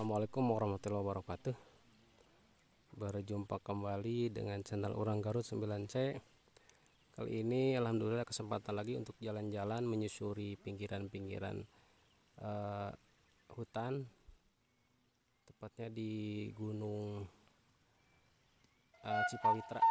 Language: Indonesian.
Assalamualaikum warahmatullahi wabarakatuh. Berjumpa kembali dengan channel Orang Garut 9C Kali ini Alhamdulillah kesempatan lagi untuk jalan-jalan menyusuri pinggiran-pinggiran uh, hutan. Tepatnya di Gunung uh, Cipawitra.